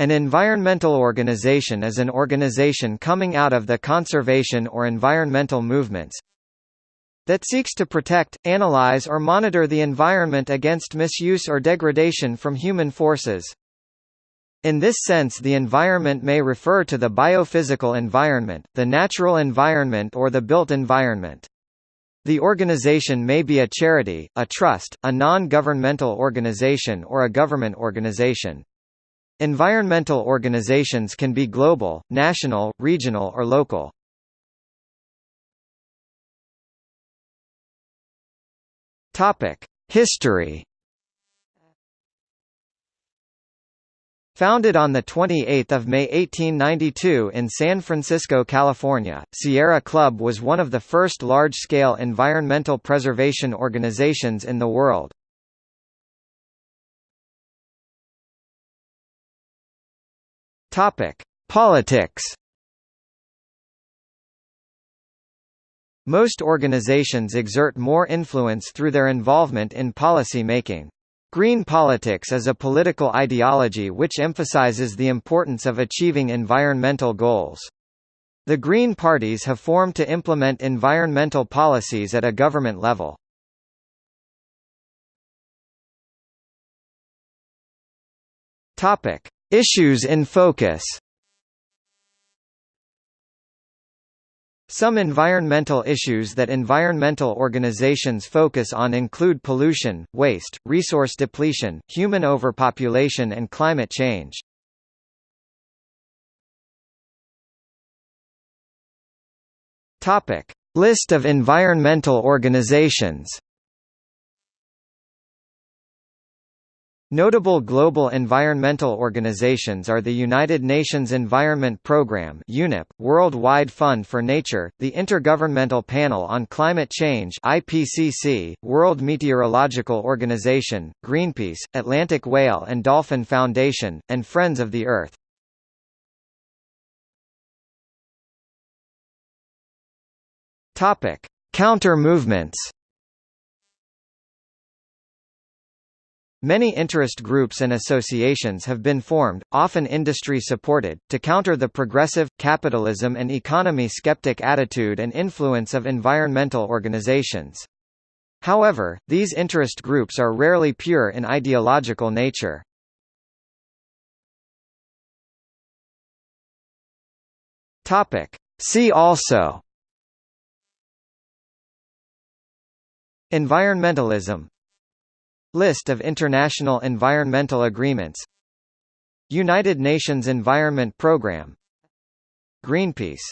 An environmental organization is an organization coming out of the conservation or environmental movements that seeks to protect, analyze or monitor the environment against misuse or degradation from human forces. In this sense the environment may refer to the biophysical environment, the natural environment or the built environment. The organization may be a charity, a trust, a non-governmental organization or a government organization. Environmental organizations can be global, national, regional or local. History Founded on 28 May 1892 in San Francisco, California, Sierra Club was one of the first large-scale environmental preservation organizations in the world. Topic: Politics. Most organizations exert more influence through their involvement in policy making. Green politics is a political ideology which emphasizes the importance of achieving environmental goals. The Green parties have formed to implement environmental policies at a government level. Topic: Issues in focus Some environmental issues that environmental organizations focus on include pollution, waste, resource depletion, human overpopulation and climate change. List of environmental organizations Notable global environmental organizations are the United Nations Environment Programme UNEP, World Wide Fund for Nature, the Intergovernmental Panel on Climate Change IPCC, World Meteorological Organization, Greenpeace, Atlantic Whale and Dolphin Foundation, and Friends of the Earth. Counter-movements Many interest groups and associations have been formed, often industry-supported, to counter the progressive, capitalism and economy-skeptic attitude and influence of environmental organizations. However, these interest groups are rarely pure in ideological nature. See also Environmentalism List of international environmental agreements. United Nations Environment Programme Greenpeace